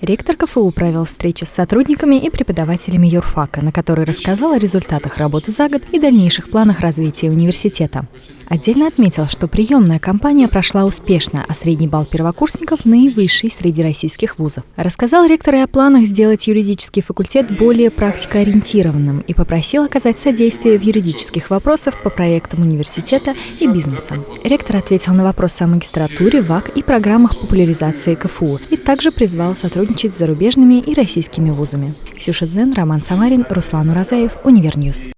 Ректор КФУ провел встречу с сотрудниками и преподавателями юрфака, на которой рассказал о результатах работы за год и дальнейших планах развития университета. Отдельно отметил, что приемная кампания прошла успешно, а средний балл первокурсников наивысший среди российских вузов. Рассказал ректор и о планах сделать юридический факультет более практикоориентированным и попросил оказать содействие в юридических вопросах по проектам университета и бизнеса. Ректор ответил на вопросы о магистратуре, ВАК и программах популяризации КФУ и также призвал сотрудничать с зарубежными и российскими вузами. Ксюша Дзен, Роман Самарин, Руслан Уразаев, UniverNews.